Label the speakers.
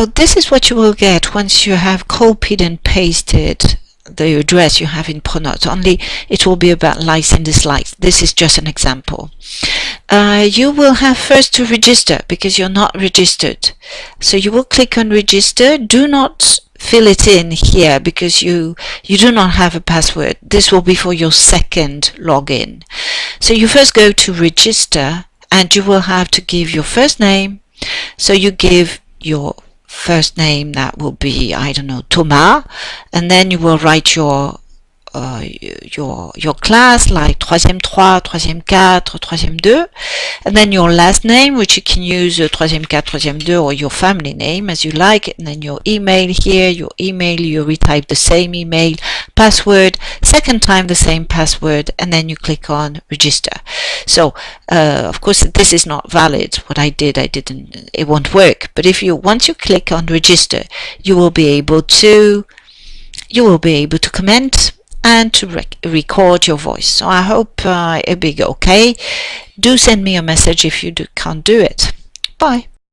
Speaker 1: So this is what you will get once you have copied and pasted the address you have in Pronote, only it will be about likes and dislikes. This is just an example. Uh, you will have first to register because you're not registered. So you will click on register. Do not fill it in here because you you do not have a password. This will be for your second login. So you first go to register and you will have to give your first name. So you give your first name that will be I don't know Thomas and then you will write your uh, your your class like troisième 3, troisième 4, troisième 2 and then your last name which you can use uh, troisième 4, troisième 2 or your family name as you like and then your email here, your email you retype the same email, password, second time the same password and then you click on register. So uh, of course this is not valid what I did I didn't it won't work but if you once you click on register you will be able to you will be able to comment and to rec record your voice. So I hope uh, it'll be okay. Do send me a message if you do, can't do it. Bye.